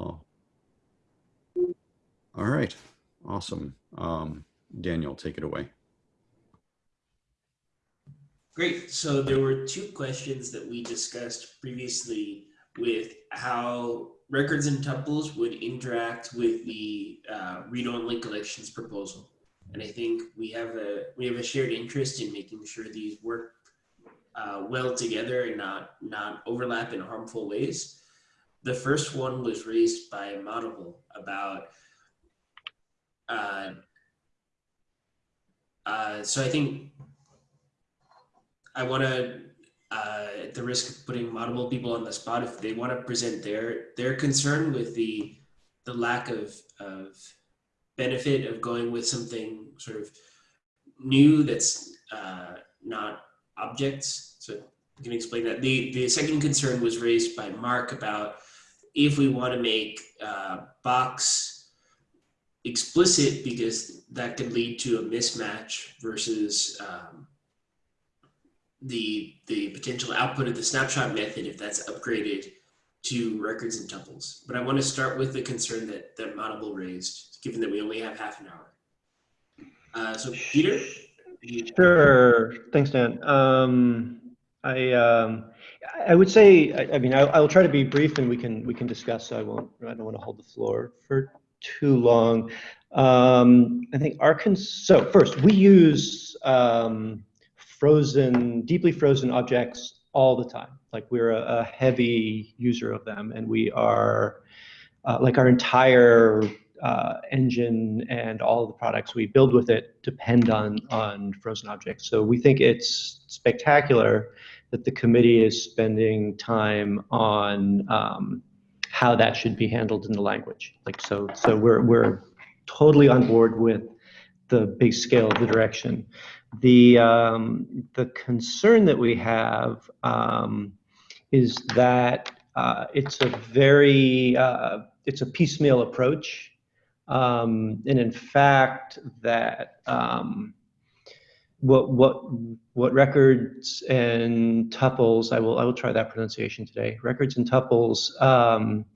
all. All right, awesome. Um, Daniel, take it away. Great. So there were two questions that we discussed previously with how records and tuples would interact with the uh, read-only collections proposal. And I think we have a we have a shared interest in making sure these work uh, well together and not not overlap in harmful ways. The first one was raised by Moddable about. Uh, uh, so I think I want to, uh, at the risk of putting multiple people on the spot, if they want to present their their concern with the the lack of of benefit of going with something sort of new that's uh, not objects. So you can explain that. The the second concern was raised by Mark about if we want to make uh, box explicit because that could lead to a mismatch versus um, the the potential output of the snapshot method if that's upgraded to records and tuples. But I want to start with the concern that that Moddable raised, given that we only have half an hour. Uh, so Peter. Sure. Thanks, Dan. Um, I um, I would say I, I mean I, will try to be brief and we can we can discuss. So I won't I don't want to hold the floor for too long. Um, I think our cons so first we use um, frozen, deeply frozen objects all the time. Like we're a, a heavy user of them, and we are uh, like our entire uh, engine and all the products we build with it depend on on frozen objects. So we think it's spectacular that the committee is spending time on um, how that should be handled in the language. Like so, so we're we're totally on board with the big scale of the direction. The, um, the concern that we have um, is that uh, it's a very, uh, it's a piecemeal approach. Um, and in fact, that um, what what what records and tuples I will I will try that pronunciation today. Records and tuples um,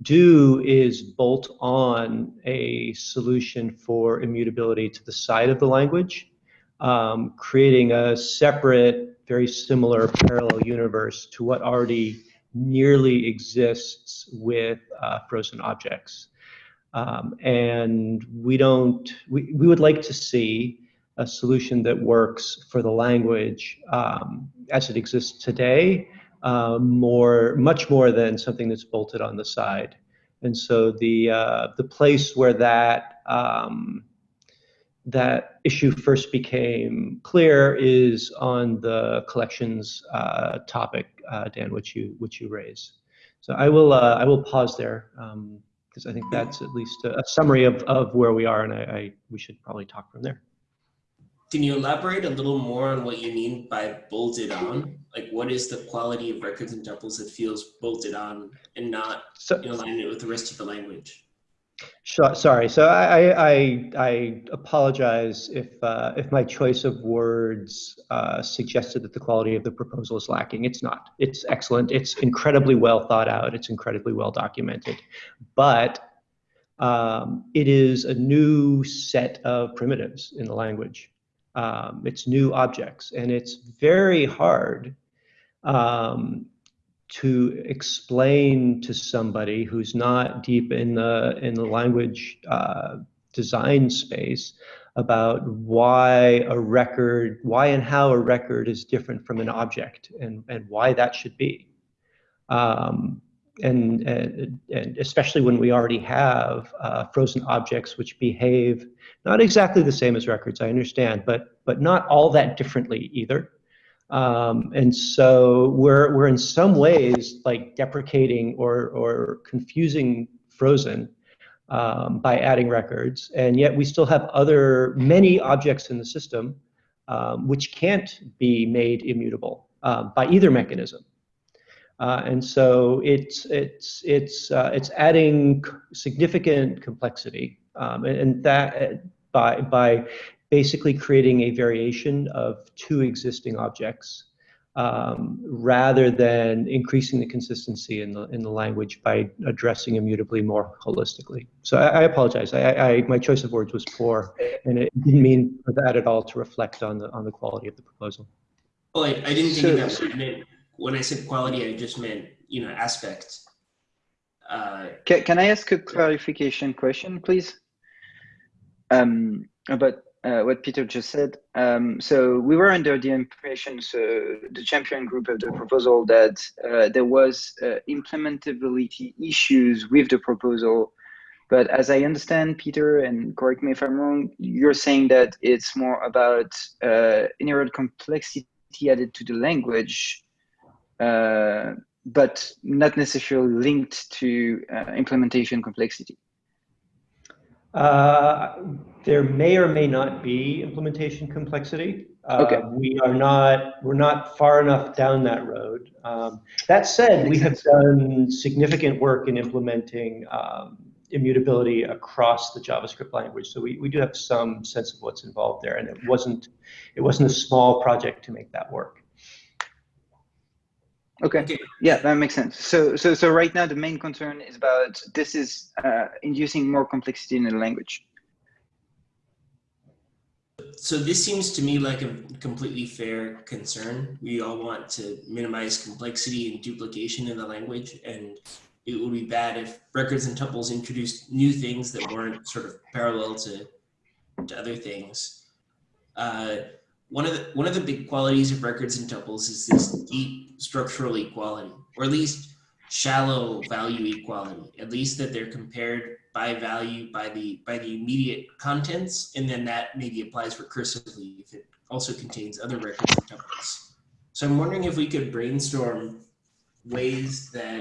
do is bolt on a solution for immutability to the side of the language um, creating a separate, very similar parallel universe to what already nearly exists with uh, frozen objects. Um, and we don't, we, we would like to see a solution that works for the language um, as it exists today, uh, more, much more than something that's bolted on the side. And so the, uh, the place where that um, that issue first became clear is on the collections uh, topic, uh, Dan, which you which you raise. So I will uh, I will pause there because I think that's at least a, a, summary of, of where we are, and I, I, we should probably talk from there. Can you elaborate a little more on what you mean by bolted on? Like, what is the quality of records and tuples that feels bolted on and not so, in alignment with the rest of the language? Sorry, so I, I, I apologize if, uh, if my choice of words uh, suggested that the quality of the proposal is lacking. It's not. It's excellent. It's incredibly well thought out. It's incredibly well documented. But um, it is a new set of primitives in the language. Um, it's new objects, and it's very hard um, to explain to somebody who's not deep in the in the language uh, design space about why a record, why and how a record is different from an object, and and why that should be. Um, and, and, and especially when we already have uh, frozen objects which behave not exactly the same as records, I understand, but but not all that differently either. Um, and so we're, we're in some ways like deprecating or, or confusing Frozen um, by adding records. And yet we still have other, many objects in the system um, which can't be made immutable uh, by either mechanism. Uh, and so it's, it's, it's, uh, it's adding significant complexity. Um, and, and, that by, by basically creating a variation of two existing objects um, rather than increasing the consistency in the in the language by addressing immutably more holistically. So I, I apologize. I, I, my choice of words was poor, and it didn't mean for that at all to reflect on the on the quality of the proposal. Well, I, I didn't think of So- that. I meant, when I said quality, I just meant, you know, aspect. Uh, Can, can I ask a clarification question, please? Um, about uh, what Peter just said. Um, so we were under the impression, so the champion group of the proposal, that uh, there was uh, implementability issues with the proposal. But as I understand, Peter, and correct me if I'm wrong, you're saying that it's more about uh, inherent complexity added to the language, uh, but not necessarily linked to uh, implementation complexity. Uh, there may or may not be implementation complexity. Uh, Okay. We are not, we're not far enough down that road. Um, that said, we have done significant work in implementing um, immutability across the JavaScript language. So we, we do have some sense of what's involved there, and it wasn't, it wasn't a small project to make that work. Okay. Okay. Yeah, that makes sense. So, so, so right now the main concern is about this is uh, inducing more complexity in the language. so this seems to me like a completely fair concern. We all want to minimize complexity and duplication in the language, and it would be bad if records and tuples introduced new things that weren't sort of parallel to, to other things. Uh, one of the one of the big qualities of records and tuples is this deep structural equality, or at least shallow value equality. At least that they're compared by value by the by the immediate contents, and then that maybe applies recursively if it also contains other records and tuples. So I'm wondering if we could brainstorm ways that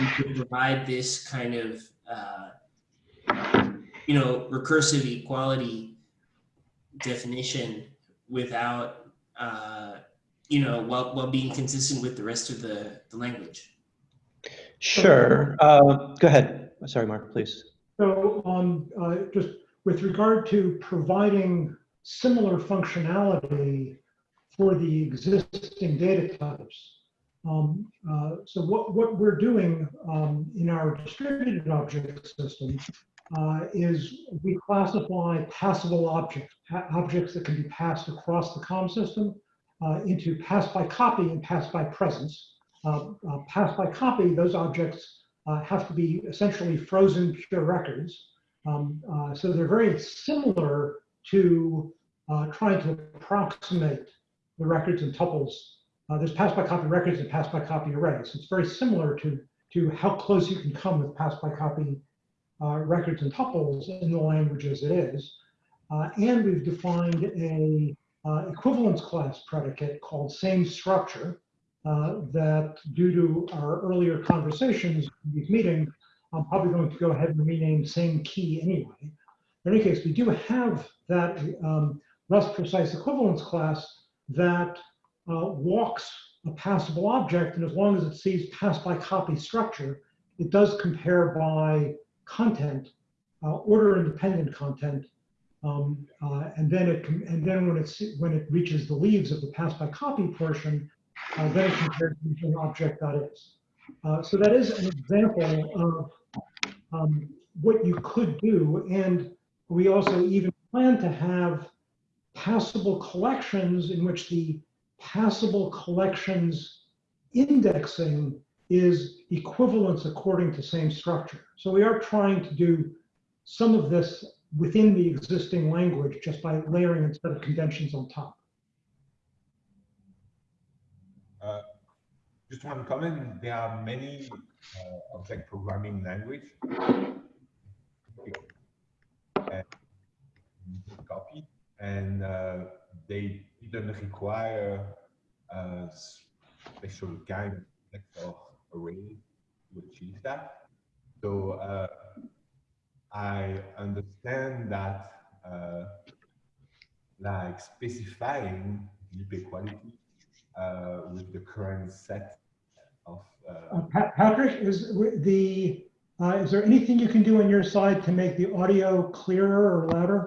we could provide this kind of uh, you know recursive equality definition without uh, you know while, while being consistent with the rest of the, the language Sure. Uh, go ahead. Sorry, Mark, please. So, um, uh, just with regard to providing similar functionality for the existing data types. Um, uh, so what, what we're doing um, in our distributed object system uh, is we classify passable objects, pa- objects that can be passed across the COM system uh, into pass by copy and pass by presence. Uh, uh, pass by copy, those objects uh, have to be essentially frozen pure records. Um, uh, so they're very similar to trying to approximate the records and tuples. There's pass by copy records and pass by copy arrays. It's very similar to, to how close you can come with pass by copy uh, records and tuples in the language as it is. Uh, and we've defined a uh, equivalence class predicate called same structure uh, that due to our earlier conversations in these meetings, I'm probably going to go ahead and rename same key anyway. In any case, we do have that um, less precise equivalence class that uh, walks a passable object, and as long as it sees pass by copy structure, it does compare by content, uh, order independent content, um, uh, and then it and then when it's when it reaches the leaves of the pass by copy portion, uh, then it compares to an object that is. Uh, so that is an example of um, what you could do. And we also even plan to have passable collections in which the passable collections indexing is equivalence according to same structure. So we are trying to do some of this within the existing language just by layering instead of conventions on top. Uh, Just one comment, there are many uh, object programming language. uh, Copy, and uh, they didn't require a special kind of array to achieve that. So uh, I understand that uh, like specifying deep equality uh, with the current set of uh, Uh, Patrick, is the, uh, is there anything you can do on your side to make the audio clearer or louder?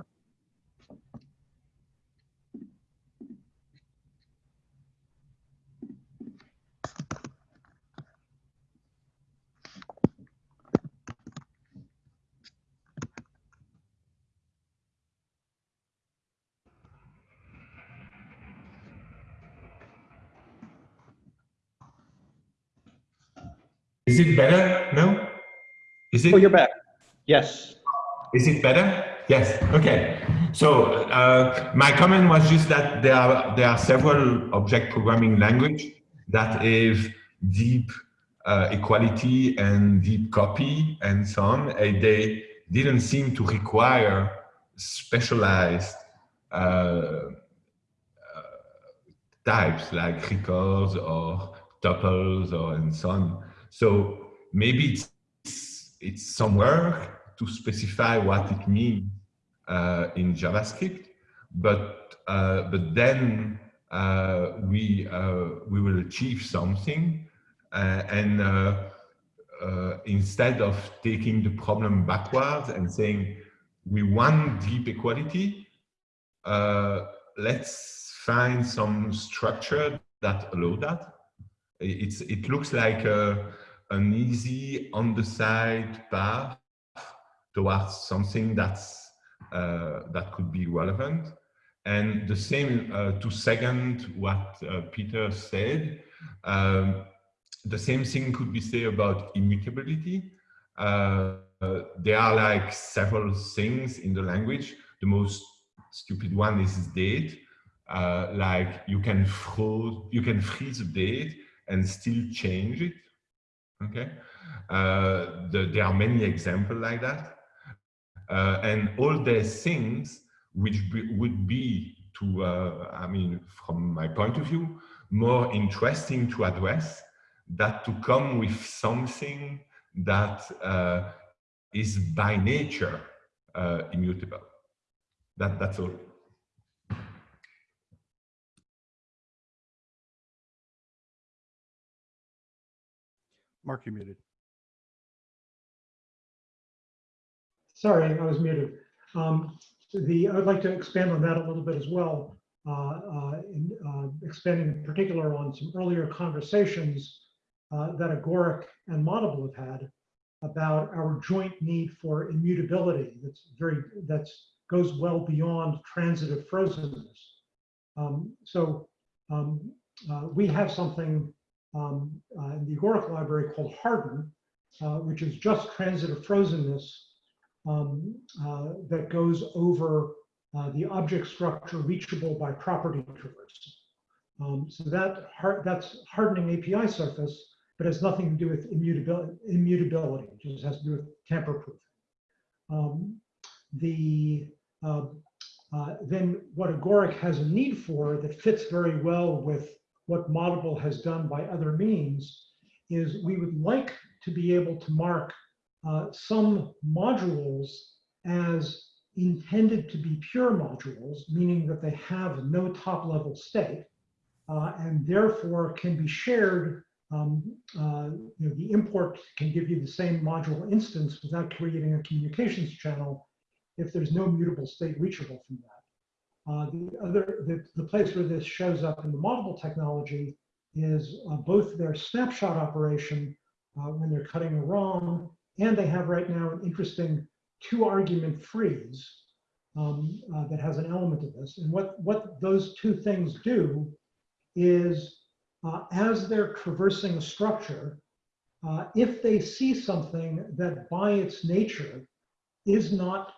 Is it better? No? Is it? Oh, you're back. Yes. Is it better? Yes. Okay. So uh, my comment was just that there are there are several object programming language that have deep uh, equality and deep copy and so on. And they didn't seem to require specialized uh, uh, types like records or tuples or and so on. So maybe it's it's somewhere to specify what it means uh, in JavaScript, but uh, but then uh, we uh, we will achieve something, uh, and uh, instead of taking the problem backwards and saying we want deep equality, let's find some structure that allow that. It's it looks like a, an easy on the side path towards something that's uh, that could be relevant. And the same uh, to second what uh, Peter said, um, the same thing could be said about immutability. Uh, there are like several things in the language. The most stupid one is date. Uh, like you can froze, you can freeze a date and still change it. Okay, uh, the, there are many examples like that. Uh, and all these things which be, would be to, uh, I mean, from my point of view, more interesting to address that to come with something that uh, is by nature uh, immutable. That, that's all. Mark, you muted. Sorry, I was muted. Um, the, I would like to expand on that a little bit as well, uh, uh, in, uh, expanding in particular on some earlier conversations uh, that Agoric and Moddable have had about our joint need for immutability. That's very that's goes well beyond transitive frozenness. Um, so um, uh, we have something um, uh, in the Agoric library called Harden, which is just transitive frozenness um, uh, that goes over uh, the object structure reachable by property traversal. Um, so that hard, that's hardening API surface, but has nothing to do with immutability. Immutability it just has to do with tamper proof. Um, the uh, uh, then what Agoric has a need for that fits very well with what Moddable has done by other means is we would like to be able to mark uh, some modules as intended to be pure modules, meaning that they have no top level state uh, and therefore can be shared. Um, uh, you know, the import can give you the same module instance without creating a communications channel if there's no mutable state reachable from that. Uh, the other, the, the place where this shows up in the Moddable technology is uh, both their snapshot operation uh, when they're cutting a ROM and they have right now an interesting two argument freeze um, uh, that has an element of this. And what, what those two things do is uh, as they're traversing a structure, if they see something that by its nature is not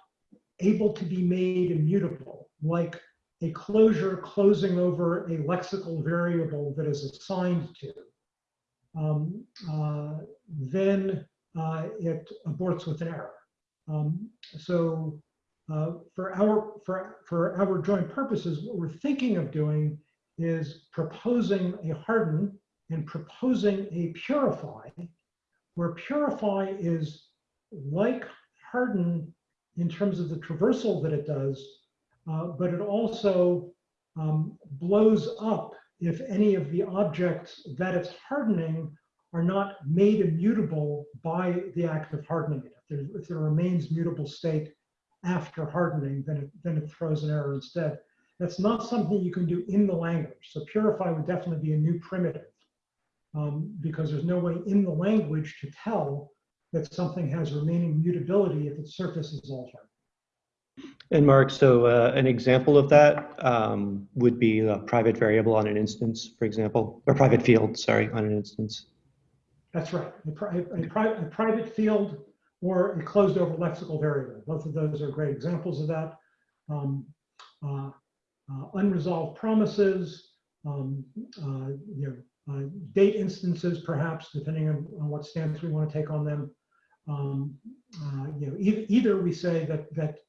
able to be made immutable, like a closure closing over a lexical variable that is assigned to, um, uh, then uh, it aborts with an error. Um, so uh, for our for for our joint purposes, what we're thinking of doing is proposing a harden and proposing a purify, where purify is like harden in terms of the traversal that it does, uh, but it also um, blows up if any of the objects that it's hardening are not made immutable by the act of hardening it. If there, if there remains mutable state after hardening, then it, then it throws an error instead. That's not something you can do in the language. So purify would definitely be a new primitive um, because there's no way in the language to tell that something has remaining mutability if its surface is altered. And Mark, so uh, an example of that um, would be a private variable on an instance, for example, or private field, sorry, on an instance. That's right. A, pri- a, pri- a private field or a closed over lexical variable. Both of those are great examples of that. Um, uh, uh, unresolved promises, um, uh, you know, uh, date instances, perhaps, depending on, on what stance we want to take on them. Um, uh, you know, either, either we say that that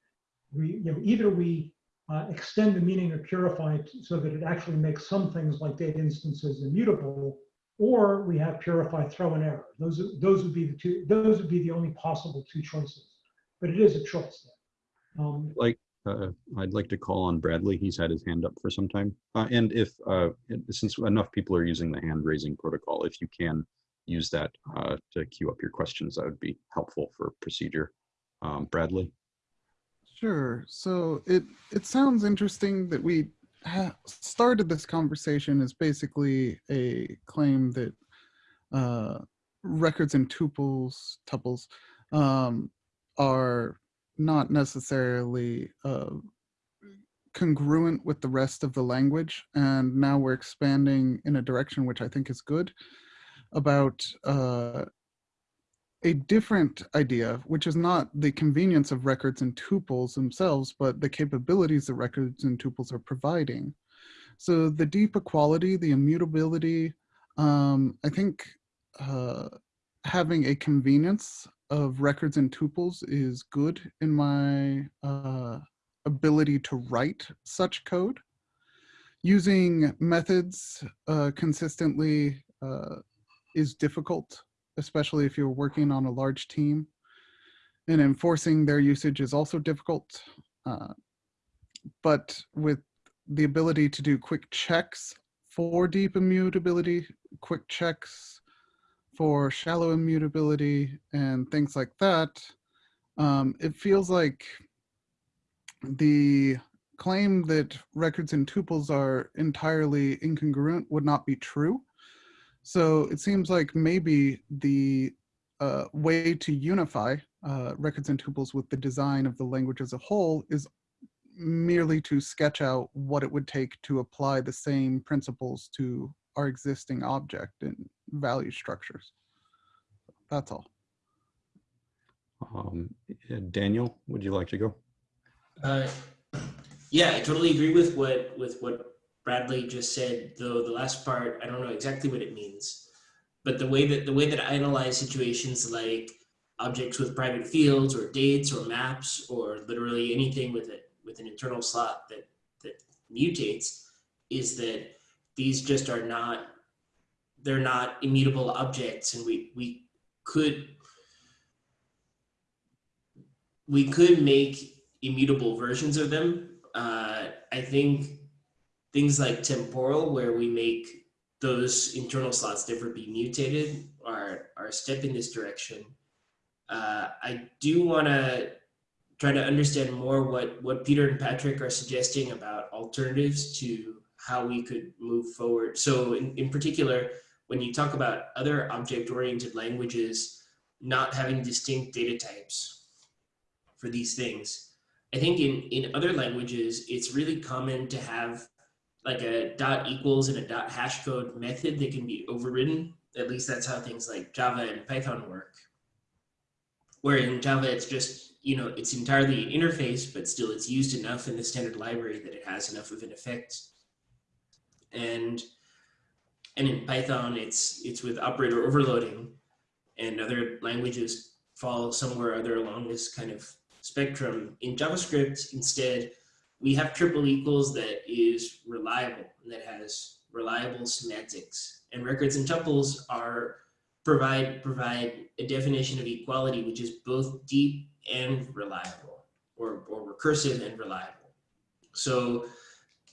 we, you know, either we uh, extend the meaning of purify t- so that it actually makes some things like data instances immutable, or we have purify throw an error. Those are, those would be the two. Those would be the only possible two choices. But it is a choice. Um, Like, uh, I'd like to call on Bradley. He's had his hand up for some time. Uh, and if, uh, since enough people are using the hand raising protocol, if you can use that uh, to queue up your questions, that would be helpful for procedure. Um, Bradley? Sure. So it it sounds interesting that we started this conversation as basically a claim that uh, records and tuples tuples um, are not necessarily uh, congruent with the rest of the language, and now we're expanding in a direction which I think is good about uh, a different idea, which is not the convenience of records and tuples themselves, but the capabilities that records and tuples are providing. So the deep equality, the immutability, um, I think uh, having a convenience of records and tuples is good in my uh, ability to write such code. Using methods uh, consistently uh, is difficult especially if you're working on a large team. And enforcing their usage is also difficult. Uh, but with the ability to do quick checks for deep immutability, quick checks for shallow immutability, and things like that, um, it feels like the claim that records and tuples are entirely incongruent would not be true. So it seems like maybe the uh, way to unify uh, records and tuples with the design of the language as a whole is merely to sketch out what it would take to apply the same principles to our existing object and value structures. That's all. Um, Daniel, would you like to go? Uh, yeah, I totally agree with what with what Bradley just said. Though the last part, I don't know exactly what it means, but the way that the way that I analyze situations like objects with private fields or dates or maps or literally anything with it with an internal slot that that mutates is that these just are not they're not immutable objects and we we could we could make immutable versions of them. Uh, I think things like temporal, where we make those internal slots never be mutated, are, are a step in this direction. Uh, I do want to try to understand more what, what Peter and Patrick are suggesting about alternatives to how we could move forward. So in, in particular, when you talk about other object-oriented languages not having distinct data types for these things, I think in, in other languages, it's really common to have like a dot equals and a dot hash code method that can be overridden. At least that's how things like Java and Python work. Where in Java, it's just, you know, it's entirely an interface, but still it's used enough in the standard library that it has enough of an effect. And and in Python, it's it's with operator overloading, and other languages fall somewhere other along this kind of spectrum. In JavaScript, instead, we have triple equals that is reliable and that has reliable semantics. And records and tuples are provide provide a definition of equality which is both deep and reliable, or, or recursive and reliable. So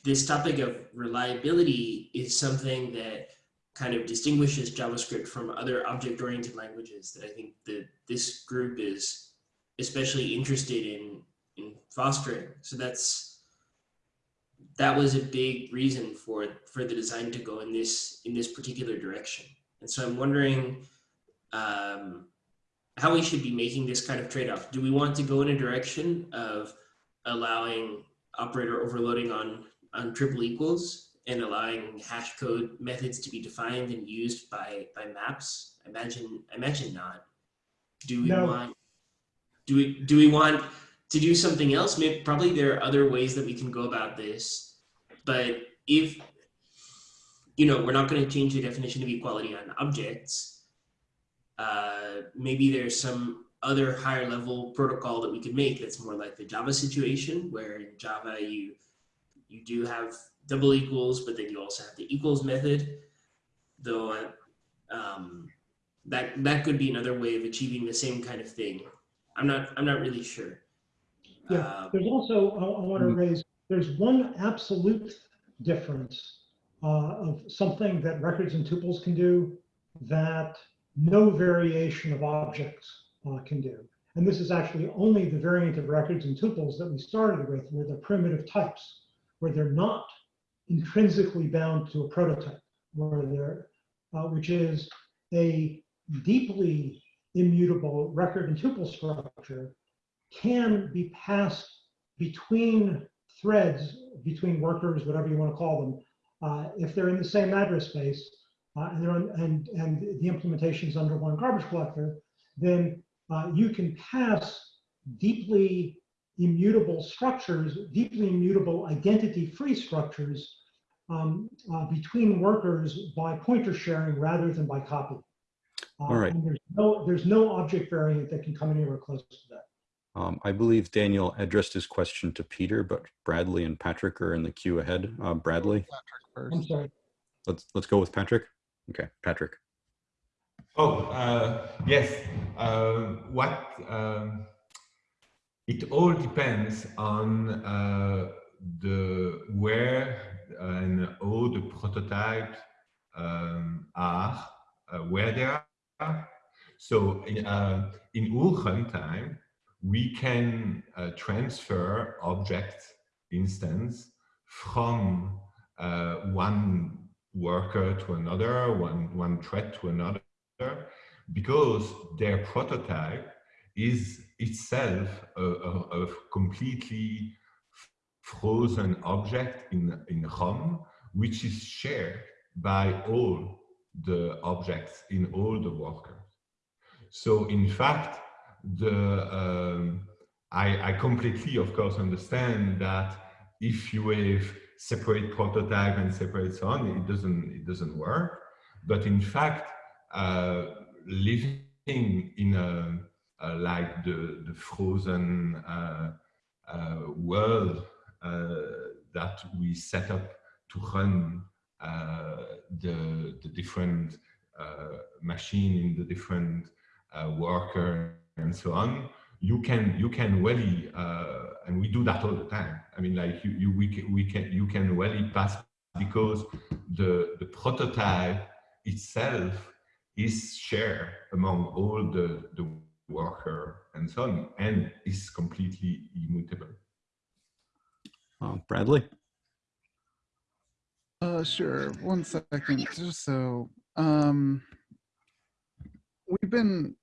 this topic of reliability is something that kind of distinguishes JavaScript from other object-oriented languages that I think that this group is especially interested in in fostering. So that's that was a big reason for for the design to go in this in this particular direction. And so I'm wondering um, how we should be making this kind of trade-off. Do we want to go in a direction of allowing operator overloading on on triple equals and allowing hash code methods to be defined and used by by maps? I imagine I imagine not. Do we No. want do we do we want to do something else? Maybe probably there are other ways that we can go about this. But if you know, we're not going to change the definition of equality on objects. Uh, maybe there's some other higher level protocol that we could make that's more like the Java situation, where in Java you you do have double equals, but then you also have the equals method. Though um, that that could be another way of achieving the same kind of thing. I'm not I'm not really sure. Yeah, Uh, there's also, I, I want to Mm. raise, there's one absolute difference uh, of something that records and tuples can do that no variation of objects uh, can do. And this is actually only the variant of records and tuples that we started with, where they're primitive types, where they're not intrinsically bound to a prototype, where they're, uh, which is a deeply immutable record and tuple structure can be passed between threads, between workers, whatever you want to call them, uh, if they're in the same address space uh, and they're on, and and the implementation is under one garbage collector, then uh, you can pass deeply immutable structures, deeply immutable identity-free structures um, uh, between workers by pointer sharing rather than by copy. Uh, All right. and there's no there's no object variant that can come anywhere close to that. Um, I believe Daniel addressed his question to Peter, but Bradley and Patrick are in the queue ahead. Uh, Bradley, Patrick I'm sorry. let's let's go with Patrick. Okay, Patrick. Oh, uh, yes. Uh, what um, it all depends on uh, the where and how the prototypes um, are, uh, where they are. So in, uh, in our runtime, we can uh, transfer object instance from uh, one worker to another, one, one thread to another, because their prototype is itself a, a, a completely frozen object in, in ROM, which is shared by all the objects in all the workers. So in fact, the um, I, I completely, of course, understand that if you have separate prototype and separate so on, it doesn't it doesn't work. But in fact, uh, living in a, a like the the frozen uh, uh, world uh, that we set up to run uh, the the different uh, machine in the different worker and so on, you can you can really uh, and we do that all the time. I mean, like you, you we can, we can you can really pass because the the prototype itself is shared among all the the worker and so on, and is completely immutable. Uh, Bradley. Uh, sure. One second. Just so, um, we've been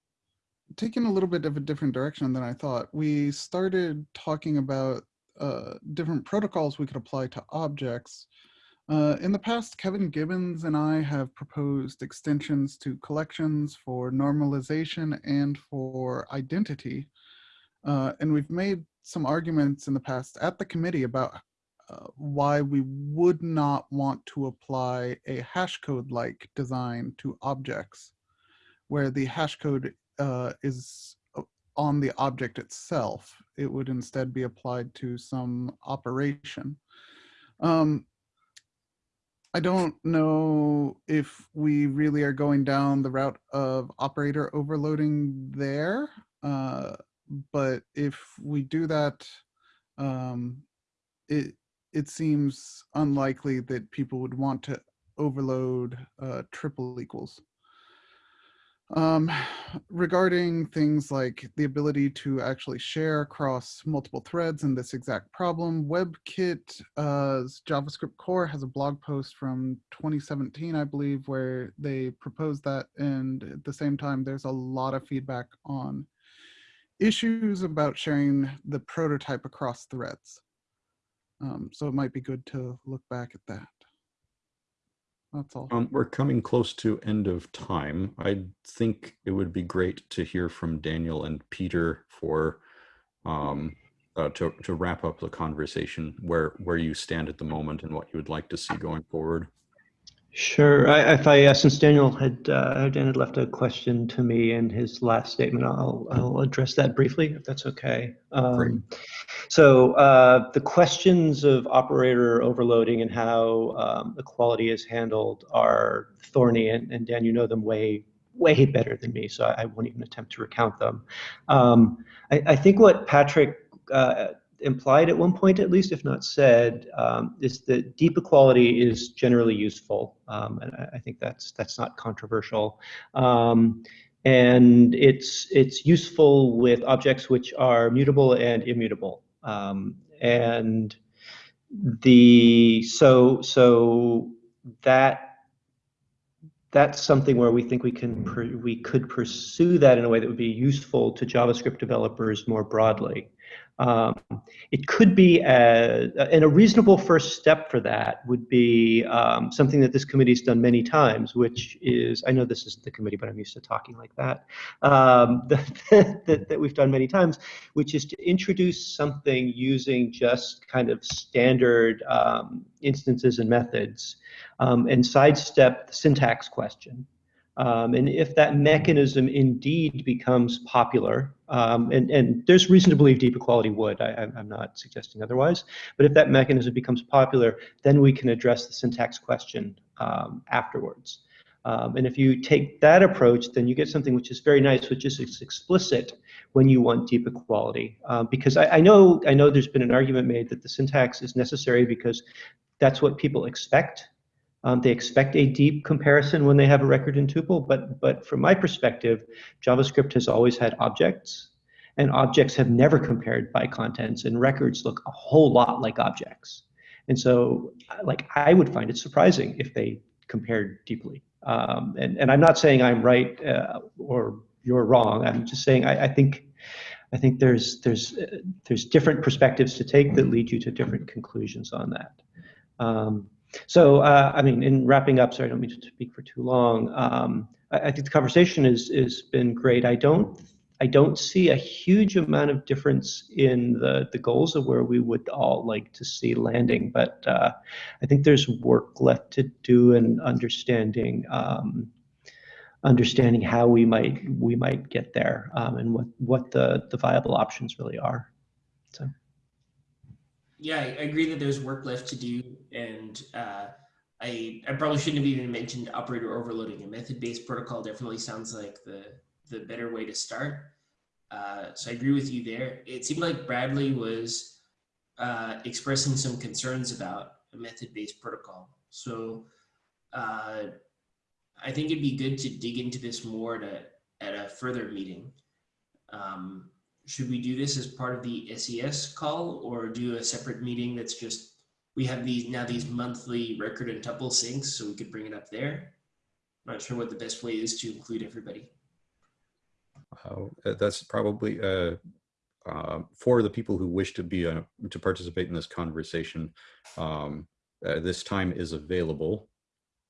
taking a little bit of a different direction than I thought. We started talking about uh, different protocols we could apply to objects. Uh, in the past, Kevin Gibbons and I have proposed extensions to collections for normalization and for identity. Uh, and we've made some arguments in the past at the committee about uh, why we would not want to apply a hash code like design to objects, where the hash code uh, is uh, on the object itself. It would instead be applied to some operation. Um, I don't know if we really are going down the route of operator overloading there, uh, but if we do that, um, it it seems unlikely that people would want to overload uh, triple equals. Um, regarding things like the ability to actually share across multiple threads in this exact problem, WebKit's JavaScriptCore has a blog post from 2017, I believe, where they proposed that. And at the same time, there's a lot of feedback on issues about sharing the prototype across threads. Um, so it might be good to look back at that. That's all. Um, we're coming close to end of time. I think it would be great to hear from Daniel and Peter for um, uh, to to wrap up the conversation where where you stand at the moment and what you would like to see going forward. Sure. I, if I, uh, since Daniel had, uh, Dan had left a question to me in his last statement, I'll, I'll address that briefly, if that's okay. Um, so uh, the questions of operator overloading and how um, equality is handled are thorny, and, and Dan, you know them way, way better than me, so I, I won't even attempt to recount them. Um, I, I think what Patrick uh, implied at one point, at least, if not said, um, is that deep equality is generally useful, um, and I, I think that's that's not controversial. Um, and it's it's useful with objects which are mutable and immutable. Um, and the so so that that's something where we think we can we could pursue that in a way that would be useful to JavaScript developers more broadly. Um, it could be, a, and a reasonable first step for that would be um, something that this committee's done many times, which is, I know this isn't the committee, but I'm used to talking like that, um, that, that, that we've done many times, which is to introduce something using just kind of standard um, instances and methods um, and sidestep the syntax question. Um, and if that mechanism indeed becomes popular, um, and, and there's reason to believe deep equality would, I, I'm- I'm not suggesting otherwise, but if that mechanism becomes popular, then we can address the syntax question um, afterwards. Um, and if you take that approach, then you get something which is very nice, which is explicit when you want deep equality. Um, because I, I know I know there's been an argument made that the syntax is necessary because that's what people expect. Um, they expect a deep comparison when they have a record in tuple, but but from my perspective, JavaScript has always had objects, and objects have never compared by contents, and records look a whole lot like objects. And so, like, I would find it surprising if they compared deeply. Um, and and I'm not saying I'm right uh, or you're wrong. I'm just saying I, I think. I think there's there's uh, there's different perspectives to take that lead you to different conclusions on that. Um, so, uh, I mean, in wrapping up, sorry, I don't mean to speak for too long. Um, I, I think the conversation has has been great. I don't I don't see a huge amount of difference in the the goals of where we would all like to see landing, but uh, I think there's work left to do in understanding um, understanding how we might we might get there um, and what what the the viable options really are. So. Yeah, I agree that there's work left to do, and uh, I I probably shouldn't have even mentioned operator overloading. A method-based protocol definitely sounds like the the better way to start. Uh, so I agree with you there. It seemed like Bradley was uh, expressing some concerns about a method-based protocol. So uh, I think it'd be good to dig into this more at a, at a further meeting. Um, should we do this as part of the SES call or do a separate meeting that's just, we have these now these monthly record and tuple syncs, so we could bring it up there? I'm Not sure what the best way is to include everybody. Uh, that's probably uh, uh, for the people who wish to be uh, to participate in this conversation. Um, uh, this time is available,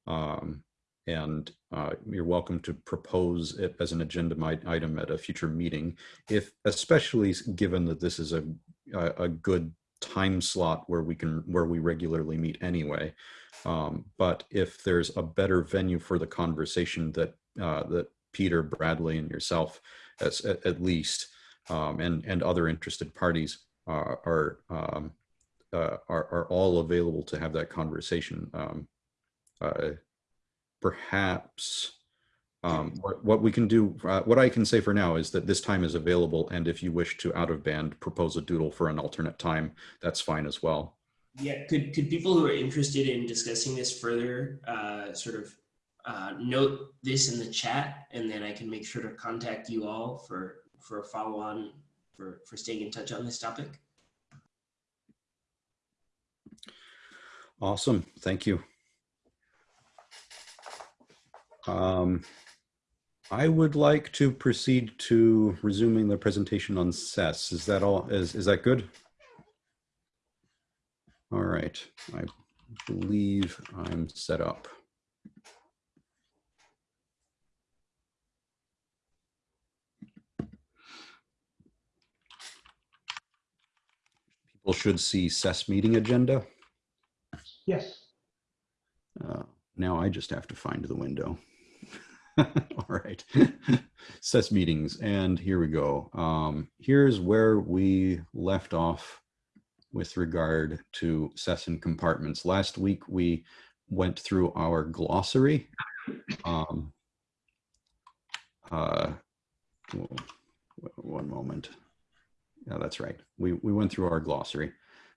um, and uh, you're welcome to propose it as an agenda item at a future meeting. If, especially given that this is a a, good time slot where we can where we regularly meet anyway. Um, but if there's a better venue for the conversation that uh, that Peter, Bradley, and yourself, as, at, at least, um, and and other interested parties uh, are, um, uh, are are all available to have that conversation. Um, uh, perhaps um, what, what we can do, uh, what I can say for now is that this time is available, and if you wish to out of band propose a doodle for an alternate time, that's fine as well. Yeah, could, could people who are interested in discussing this further uh, sort of uh, note this in the chat and then I can make sure to contact you all for, for a follow on for, for staying in touch on this topic? Awesome, thank you. Um, I would like to proceed to resuming the presentation on SES. Is that all? Is, is that good? All right. I believe I'm set up. People should see SES meeting agenda. Yes. Uh, now I just have to find the window. All right. SES meetings. And here we go. Um, here's where we left off with regard to SES and compartments. Last week, we went through our glossary. Um, uh, one moment. Yeah, that's right. We, we went through our glossary,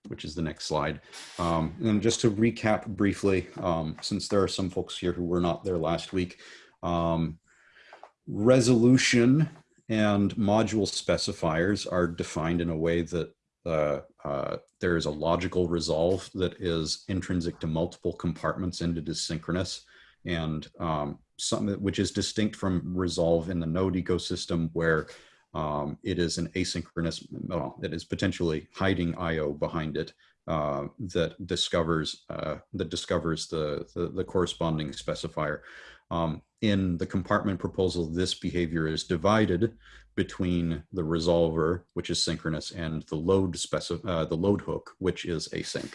which is the next slide. Um, and just to recap briefly, um, since there are some folks here who were not there last week, um, resolution and module specifiers are defined in a way that uh, uh, there is a logical resolve that is intrinsic to multiple compartments and it is synchronous and um, something which is distinct from resolve in the node ecosystem where um, it is an asynchronous, well, it is potentially hiding IO behind it uh, that discovers uh, that discovers the, the, the corresponding specifier. Um, in the compartment proposal, this behavior is divided between the resolver, which is synchronous, and the load specif uh, the load hook, which is async.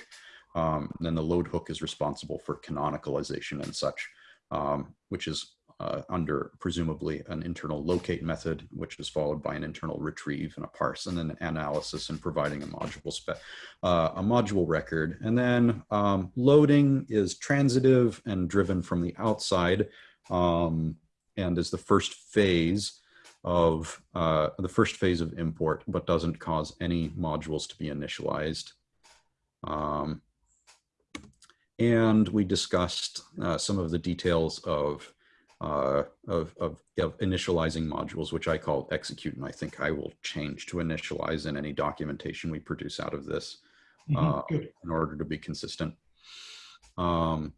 Um, then the load hook is responsible for canonicalization and such, um, which is uh, under presumably an internal locate method, which is followed by an internal retrieve and a parse, and then analysis and providing a module spec, uh, a module record. And then um, loading is transitive and driven from the outside, um, and is the first phase of uh, the first phase of import, but doesn't cause any modules to be initialized. Um, and we discussed uh, some of the details of uh, of, of, of, initializing modules, which I call execute, and I think I will change to initialize in any documentation we produce out of this Mhm, uh, in order to be consistent. Um,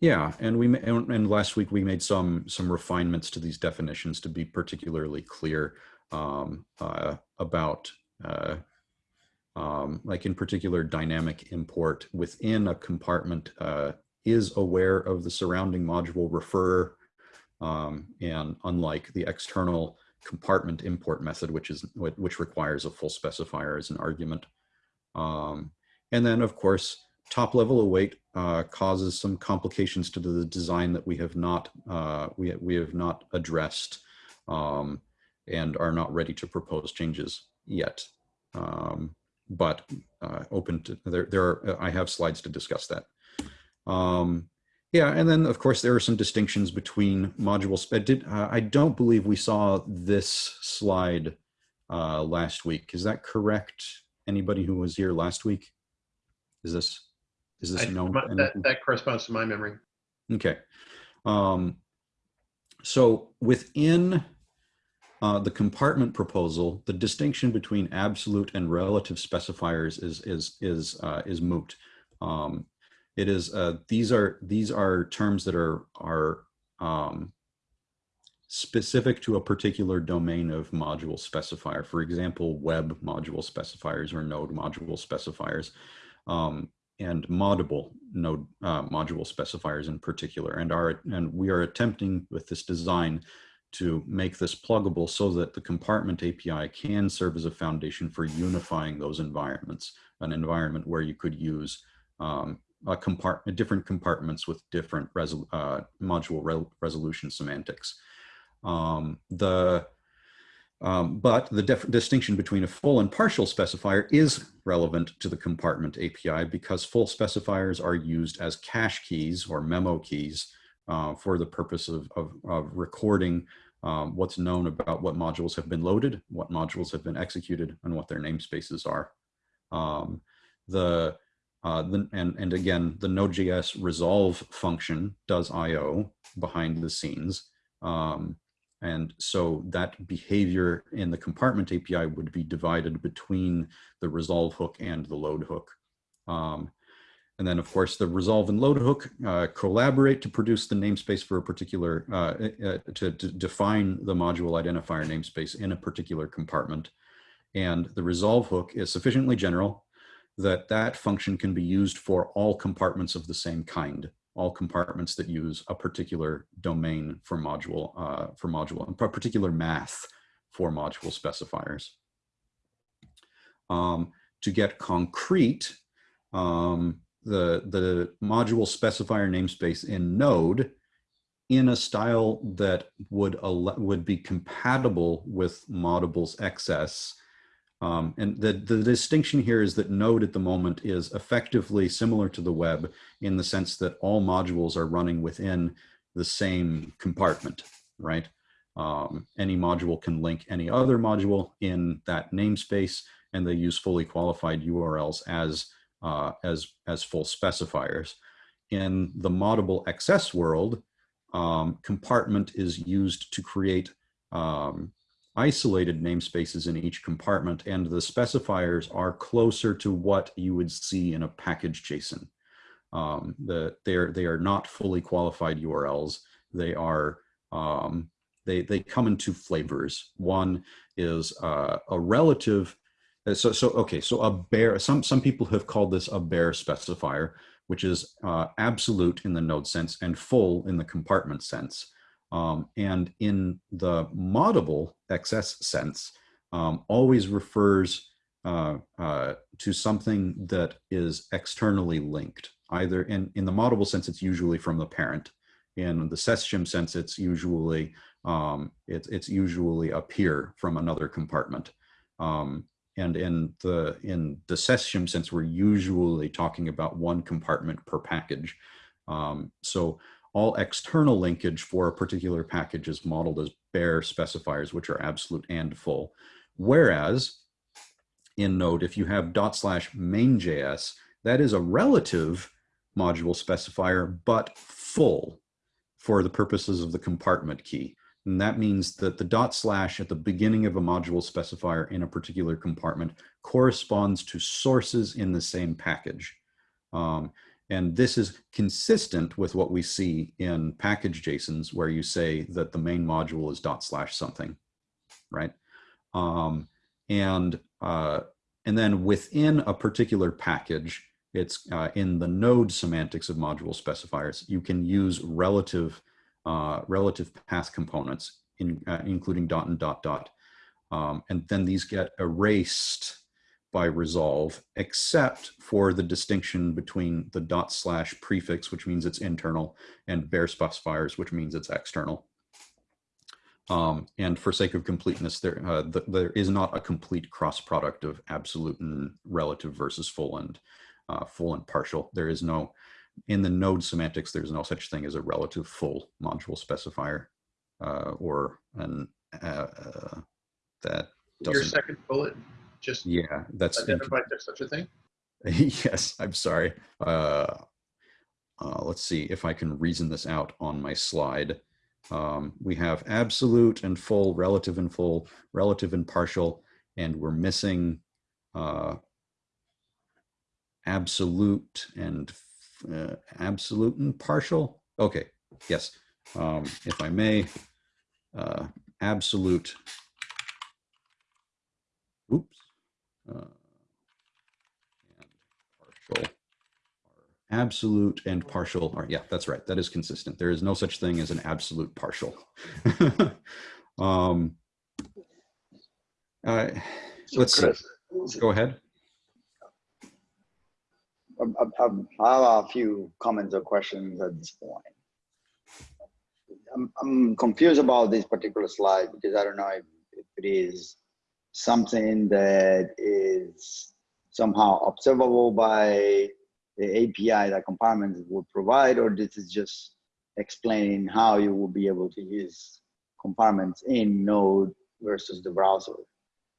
yeah, and we and, and last week we made some some refinements to these definitions to be particularly clear um, uh, about. Uh, um, like in particular, dynamic import within a compartment uh, is aware of the surrounding module referrer um, and unlike the external compartment import method, which is which requires a full specifier as an argument. Um, and then, of course, top level await uh, causes some complications to the design that we have not uh, we we have not addressed um, and are not ready to propose changes yet. Um, but uh, open to there. There are I have slides to discuss that. Um, yeah, and then of course there are some distinctions between module spec. Did uh, I don't believe we saw this slide uh, last week. Is that correct? Anybody who was here last week? Is this is this I- known? That, that corresponds to my memory. Okay. Um, so within uh, the compartment proposal, the distinction between absolute and relative specifiers is is is uh, is moot. Um, it is uh, these are these are terms that are are um, specific to a particular domain of module specifier. For example, web module specifiers or node module specifiers. Um, and Moddable node uh, module specifiers in particular and are and we are attempting with this design to make this pluggable so that the compartment API can serve as a foundation for unifying those environments an environment where you could use um, compartment different compartments with different resol uh, module re resolution semantics um, the um, but the distinction between a full and partial specifier is relevant to the compartment API because full specifiers are used as cache keys or memo keys uh, for the purpose of, of, of recording um, what's known about what modules have been loaded, what modules have been executed, and what their namespaces are. Um, the, uh, the and, and again, the Node.js resolve function does I.O. behind the scenes. Um, and so that behavior in the compartment API would be divided between the resolve hook and the load hook. Um, and then of course the resolve and load hook uh, collaborate to produce the namespace for a particular, uh, uh, to, to, define the module identifier namespace in a particular compartment. And the resolve hook is sufficiently general that that function can be used for all compartments of the same kind all compartments that use a particular domain for module uh, for module and particular math for module specifiers. Um, to get concrete, um, the, the module specifier namespace in Node in a style that would, would be compatible with Moddable's XS. Um, and the, the distinction here is that Node at the moment is effectively similar to the web in the sense that all modules are running within the same compartment, right? Um, any module can link any other module in that namespace, and they use fully qualified URLs as uh, as as full specifiers. In the Moddable XS world, um, compartment is used to create um, isolated namespaces in each compartment, and the specifiers are closer to what you would see in a package JSON. Um, the, they are they are not fully qualified URLs. They are um, they they come in two flavors. One is uh, a relative. uh, So so okay. So a bare. Some some people have called this a bare specifier, which is uh, absolute in the node sense and full in the compartment sense. Um, and in the Moddable XS sense, um, always refers uh, uh, to something that is externally linked. Either in, in the Moddable sense, it's usually from the parent. In the SES shim sense, it's usually um, it's it's usually a peer from another compartment. Um, and in the in the SES shim sense, we're usually talking about one compartment per package. Um, so all external linkage for a particular package is modeled as bare specifiers, which are absolute and full. Whereas in Node, if you have dot slash main.js, that is a relative module specifier, but full for the purposes of the compartment key. And that means that the dot slash at the beginning of a module specifier in a particular compartment corresponds to sources in the same package. Um, and this is consistent with what we see in package JSONs where you say that the main module is dot slash something, right? Um, and, uh, and then within a particular package, it's uh, in the node semantics of module specifiers, you can use relative, uh, relative path components, in, uh, including dot and dot dot. Um, and then these get erased by resolve, except for the distinction between the dot slash prefix, which means it's internal, and bare specifiers, which means it's external. Um, and for sake of completeness, there uh, th there is not a complete cross product of absolute and relative versus full and uh, full and partial. There is no in the node semantics. There's no such thing as a relative full module specifier uh, or an uh, uh, that Your doesn't. second bullet just Yeah, that's identified there's such a thing. yes, I'm sorry. Uh, uh, let's see if I can reason this out on my slide. Um, we have absolute and full, relative and full, relative and partial, and we're missing uh, absolute and uh, absolute and partial. Okay, yes. Um, if I may, uh, absolute. Oops. Uh, and partial. Are absolute and partial are yeah that's right. That is consistent. There is no such thing as an absolute partial. Um uh, let's. Chris, go ahead. Um, um, um, I have a few comments or questions at this point. I'm, I'm confused about this particular slide because I don't know if, if it is something that is somehow observable by the API that compartments would provide, or this is just explaining how you will be able to use compartments in Node versus the browser.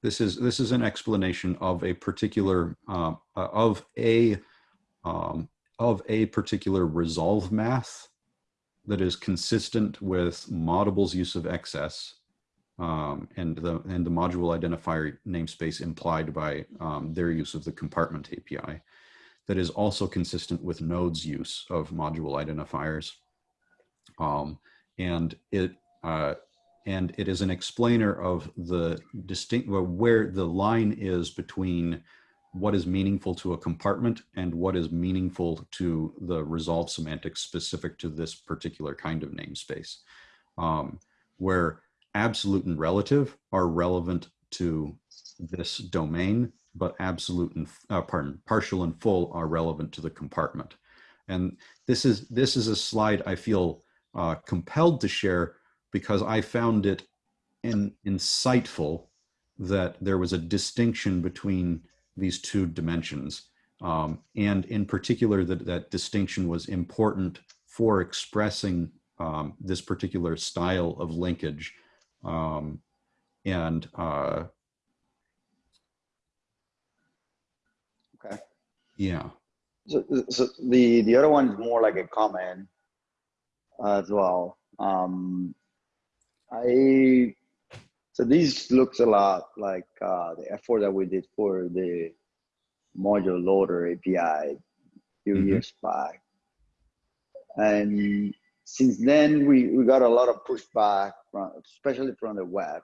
this is this is an explanation of a particular uh, uh, of a um, of a particular resolve math that is consistent with Moddable's use of XS um, and the and the module identifier namespace implied by um, their use of the compartment API that is also consistent with Node's use of module identifiers. Um, and it uh, and it is an explainer of the distinct where the line is between what is meaningful to a compartment and what is meaningful to the resolve semantics specific to this particular kind of namespace, um, where absolute and relative are relevant to this domain, but absolute and, uh, pardon, partial and full are relevant to the compartment. And this is, this is a slide I feel uh, compelled to share because I found it in, insightful that there was a distinction between these two dimensions. Um, and in particular, that that distinction was important for expressing um, this particular style of linkage. Um, and uh, Okay. yeah, So, so the, the other one is more like a comment as well. Um, I, so this looks a lot like uh, the effort that we did for the module loader API a few Mhm. years back. And since then, we, we got a lot of pushback, from, especially from the web,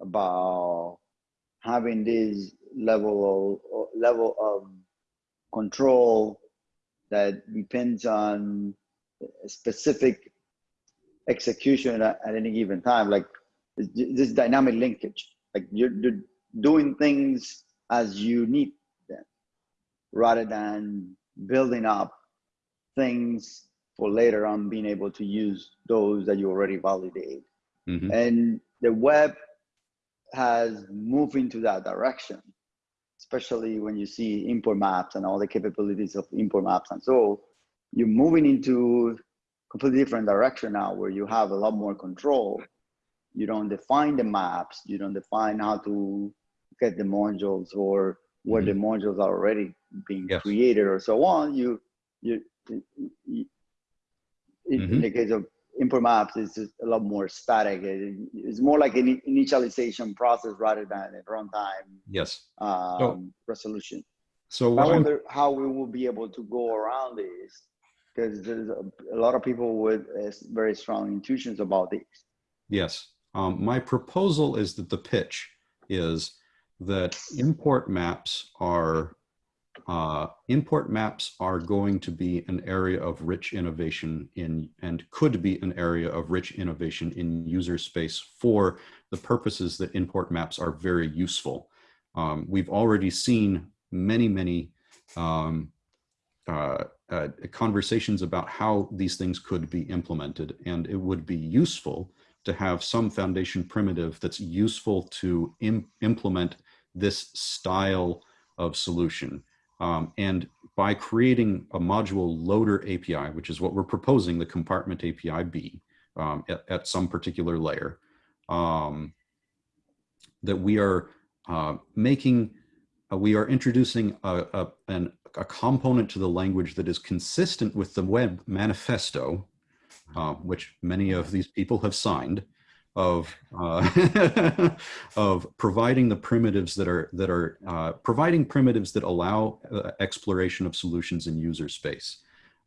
about having this level of level of control that depends on specific execution at, at any given time, like this, this dynamic linkage, like you're, you're doing things as you need them, rather than building up things for later on being able to use those that you already validate. mhm, And the web has moved into that direction, especially when you see import maps and all the capabilities of import maps. And so you're moving into a completely different direction now where you have a lot more control. You don't define the maps, you don't define how to get the modules or where the modules are already being Yes. created or so on. You, you, you in, in Mhm. the case of import maps, it's just a lot more static. It- It's more like an initialization process rather than a runtime yes. um, resolution. So I what I'm- wonder how we will be able to go around this because there's a, a lot of people with uh, very strong intuitions about this. Yes. Um, my proposal is that the pitch is that import maps are uh, import maps are going to be an area of rich innovation in and could be an area of rich innovation in user space for the purposes that import maps are very useful. Um, we've already seen many, many um, uh, uh, conversations about how these things could be implemented, and it would be useful to have some foundation primitive that's useful to im- implement this style of solution. Um, and by creating a module loader API, which is what we're proposing the compartment API be um, at, at some particular layer, um, that we are uh, making, uh, we are introducing a, a, an, a component to the language that is consistent with the web manifesto, uh, which many of these people have signed, of uh, of providing the primitives that are that are uh, providing primitives that allow uh, exploration of solutions in user space.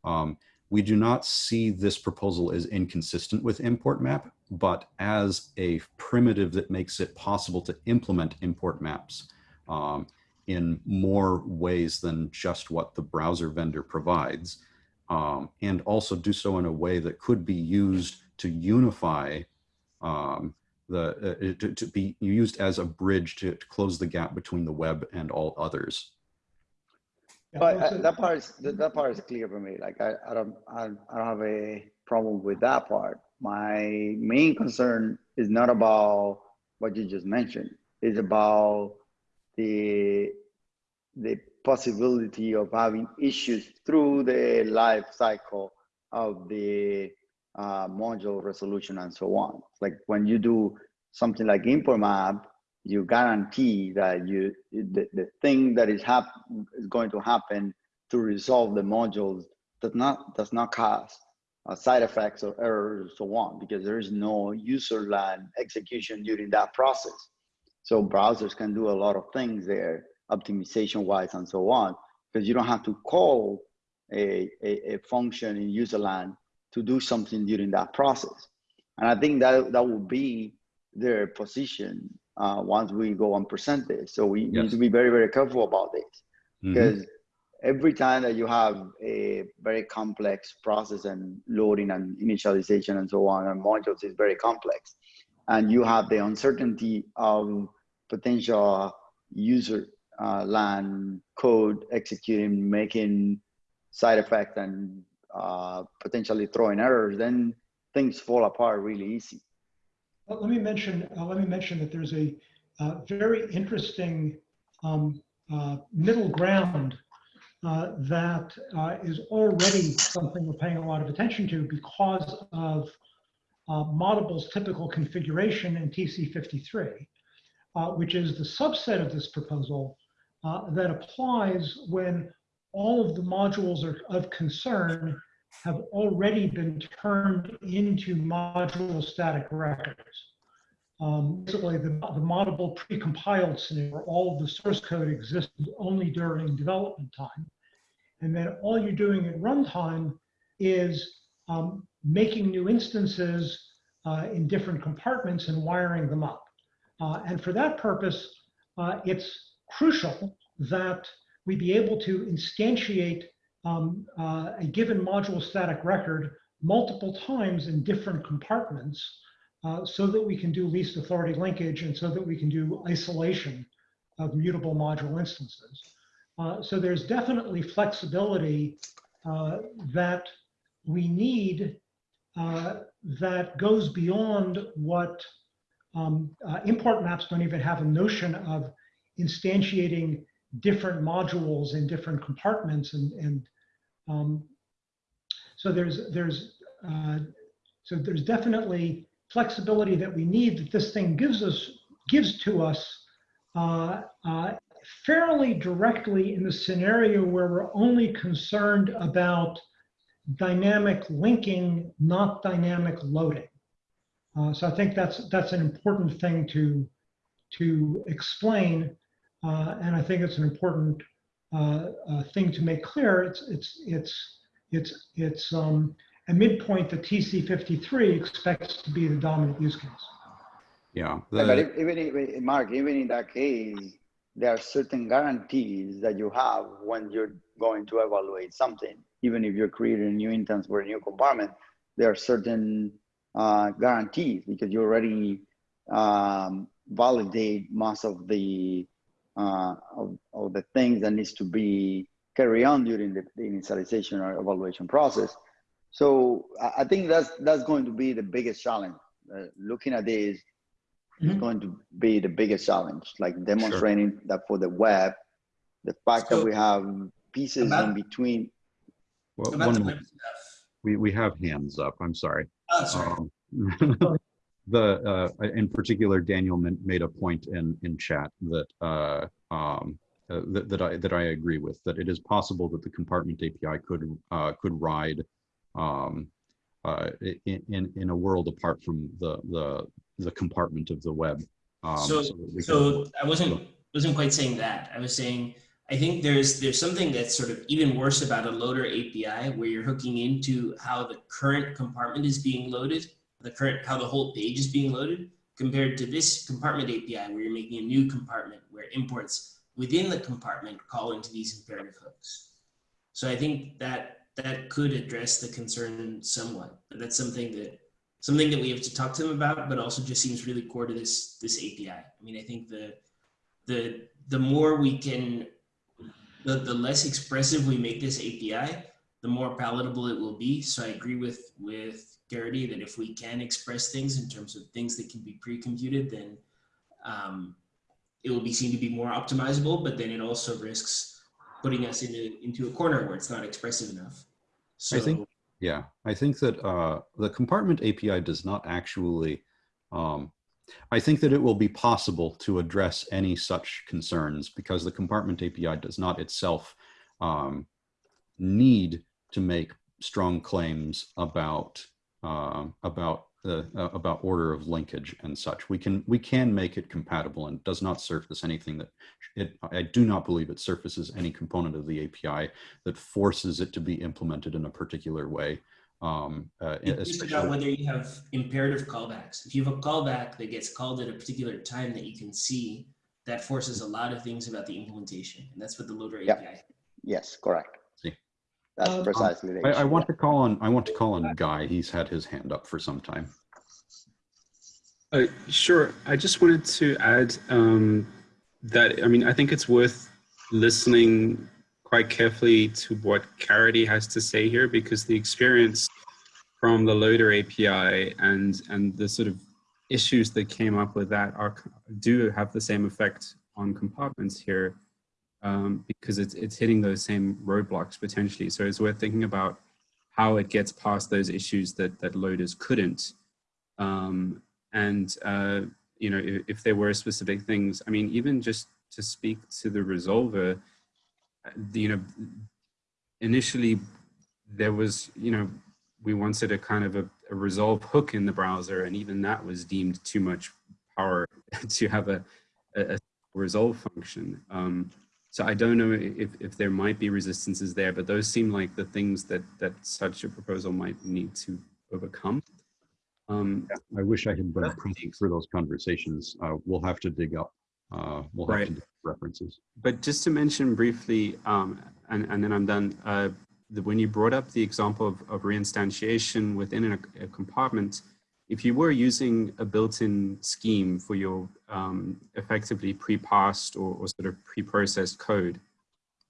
Um, we do not see this proposal as inconsistent with import map, but as a primitive that makes it possible to implement import maps um, in more ways than just what the browser vendor provides, um, and also do so in a way that could be used to unify um, the uh, to, to be used as a bridge to, to close the gap between the web and all others. But uh, that part is that, that part is clear for me. Like I, I don't I, I don't have a problem with that part. My main concern is not about what you just mentioned. It's about the the possibility of having issues through the life cycle of the uh, module resolution and so on. Like when you do something like import map, you guarantee that you the, the thing that is hap- is going to happen to resolve the modules does not does not cause uh, side effects or errors or so on because there is no user land execution during that process. So browsers can do a lot of things there, optimization wise and so on, because you don't have to call a, a, a function in user land to do something during that process. And I think that that will be their position uh, once we go and present this. So we need to be very, very careful about this because every time that you have a very complex process and loading and initialization and so on, and modules is very complex, and you have the uncertainty of potential user uh, land code executing, making side effects and uh, potentially throwing errors, then things fall apart really easy. Let let me mention, uh, let me mention that there's a uh, very interesting um, uh, middle ground uh, that is already something we're paying a lot of attention to because of Moddable's typical configuration in TC53, uh, which is the subset of this proposal that applies when all of the modules are of concern have already been turned into module static records. Um, basically, the, the moddable precompiled scenario where all the source code existed only during development time. And then all you're doing at runtime is um, making new instances uh, in different compartments and wiring them up. Uh, and for that purpose, uh, it's crucial that we be able to instantiate um, uh, a given module static record multiple times in different compartments uh, so that we can do least authority linkage and so that we can do isolation of mutable module instances. Uh, so there's definitely flexibility uh, that we need uh, that goes beyond what um, uh, import maps don't even have a notion of instantiating different modules in different compartments and, and um, so there's there's uh, so there's definitely flexibility that we need that this thing gives us gives to us uh, uh, fairly directly in the scenario where we're only concerned about dynamic linking, not dynamic loading. Uh, so I think that's that's an important thing to to explain, uh, and I think it's an important uh, uh, thing to make clear. It's it's it's it's it's um, a midpoint that TC53 expects to be the dominant use case. Yeah. Yeah, but the- if- even if, Mark, even in that case, there are certain guarantees that you have when you're going to evaluate something. Even if you're creating a new instance for a new compartment, there are certain uh, guarantees because you already um, validate most of the uh, of, of the things that needs to be carried on during the, the initialization or evaluation process. So I I think that's that's going to be the biggest challenge. Uh, looking at this, is Mhm. going to be the biggest challenge, like demonstrating that for the web, the fact So- that we have pieces in between. well, one the mo- web stuff. we, we have hands up. I'm sorry. Oh, sorry. Um, the uh, in particular, Daniel made a point in in chat that uh, um, uh, that, that I that I agree with. That it is possible that the compartment API could uh, could ride um, uh, in, in in a world apart from the the the compartment of the web. Um, So, can- so I wasn't wasn't quite saying that. I was saying I think there's there's something that's sort of even worse about a loader API where you're hooking into how the current compartment is being loaded, the current how the whole page is being loaded, compared to this compartment API where you're making a new compartment where imports within the compartment call into these imperative hooks. So I think that that could address the concern somewhat. But that's something that something that we have to talk to them about, but also just seems really core to this this API. I mean, I think the the the more we can the, the less expressive we make this API, the more palatable it will be. So I agree with with Caridy that if we can express things in terms of things that can be pre-computed, then um, it will be seen to be more optimizable. But then it also risks putting us into into a corner where it's not expressive enough. So I think- Yeah, I think that uh, the compartment API does not actually. Um, I think that it will be possible to address any such concerns because the compartment API does not itself um, need to make strong claims about um about the uh, about order of linkage and such. We can we can make it compatible and does not surface anything that it. I do not believe it surfaces any component of the API that forces it to be implemented in a particular way. Um, uh, It's about whether you have imperative callbacks. If you have a callback that gets called at a particular time that you can see, that forces a lot of things about the implementation. And that's what the loader Yeah. API. Yes, correct. See. That's Um, precisely the I. I want to call on I want to call on Guy. He's had his hand up for some time. Uh, sure. I just wanted to add um, that, I mean, I think it's worth listening quite carefully to what Caridy has to say here because the experience from the loader API and, and the sort of issues that came up with that are do have the same effect on compartments here um, because it's, it's hitting those same roadblocks potentially. So it's worth thinking about how it gets past those issues that, that loaders couldn't. Um, and, uh, you know, if, if, there were specific things, I mean, even just to speak to the resolver, you know, initially there was, you know, we wanted a kind of a, a resolve hook in the browser and even that was deemed too much power to have a, a, a resolve function. Um, so I don't know if, if there might be resistances there, but those seem like the things that, that such a proposal might need to overcome. Um, I wish I had been present for those conversations. Uh, we'll have to dig up, uh, we'll have to dig references. But just to mention briefly, um, and, and then I'm done, uh, the, when you brought up the example of, of reinstantiation within a, a compartment, if you were using a built-in scheme for your um, effectively pre-passed or, or sort of pre-processed code,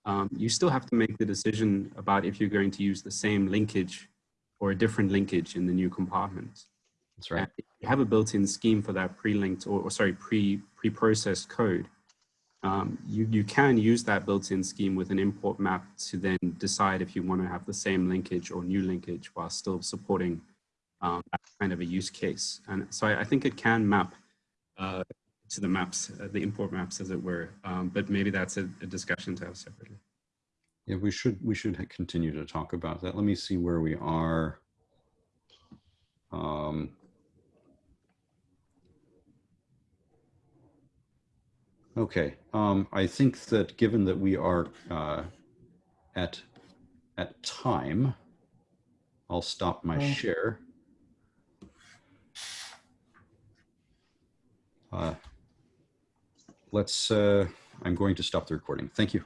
um, you still have to make the decision about if you're going to use the same linkage or a different linkage in the new compartment. That's right. You have a built-in scheme for that pre-linked or, or sorry, pre, pre-processed code, um, you, you can use that built-in scheme with an import map to then decide if you want to have the same linkage or new linkage while still supporting um, that kind of a use case. And so I, I think it can map uh, to the maps, uh, the import maps as it were, um, but maybe that's a, a discussion to have separately. Yeah, we should, we should continue to talk about that. Let me see where we are. Um, Okay, um, I think that given that we are uh, at at time, I'll stop my Oh. share. Uh, let's. Uh, I'm going to stop the recording. Thank you.